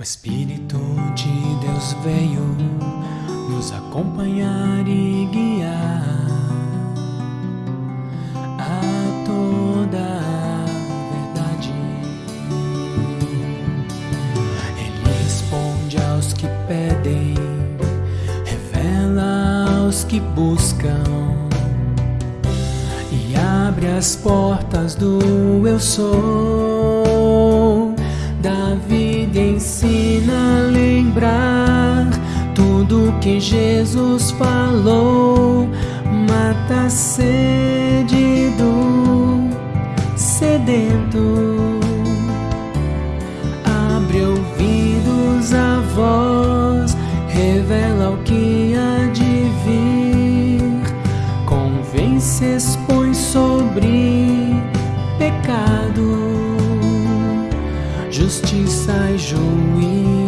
O Espírito de Deus veio nos acompanhar e guiar a toda a verdade. Ele responde aos que pedem, revela aos que buscam e abre as portas do eu sou lembrar tudo que Jesus falou, mata a sede do sedento, abre ouvidos à voz, revela o que há de vir, convence, expõe sobre pecado. Justiça e justiça